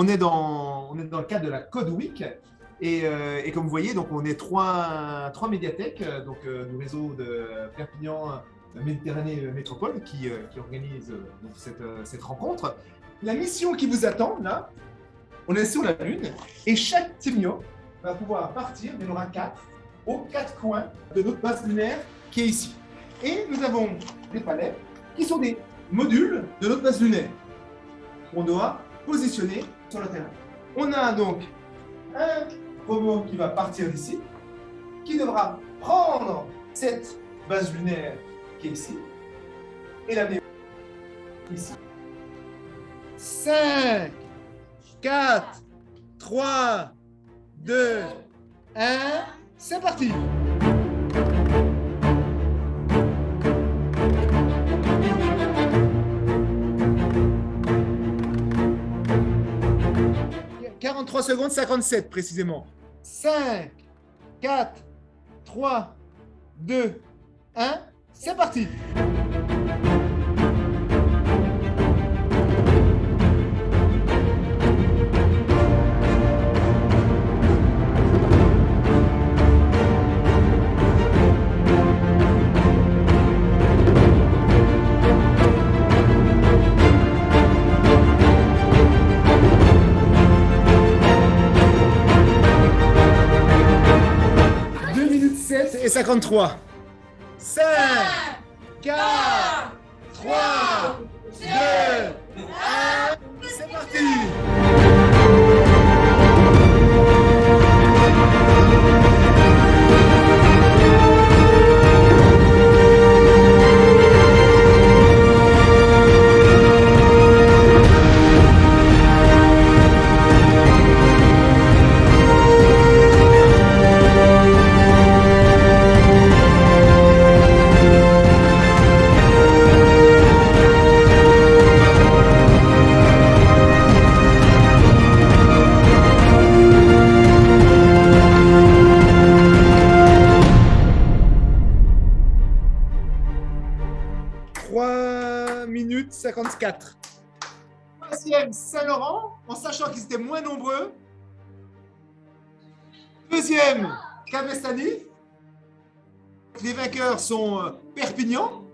on est dans, on le cadre de la Code Week. Et, euh, comme vous voyez, donc on est trois, médiathèques, euh, donc euh, le réseau de Perpignan, Méditerranée Métropole, qui, euh, organise cette, rencontre. La mission qui vous attend, là, on est sur la Lune, et chaque Timio va pouvoir partir, il y en aura quatre, aux quatre coins de notre base lunaire qui est ici. Et nous avons des palais qui sont des modules de notre base lunaire qu'on doit positionner sur le terrain. On a donc un robot qui va partir d'ici, qui devra prendre cette base lunaire qui est ici et l'amener ici. 5, 4, 3, 2, 1, c'est parti « 43 secondes 57 précisément. 5, 4, 3, 2, 1, c'est parti et 53. 5, 4, 3, 1 minute 54. Troisième, Saint-Laurent, en sachant qu'ils étaient moins nombreux. Deuxième, Cavestani. Les vainqueurs sont euh, Perpignan,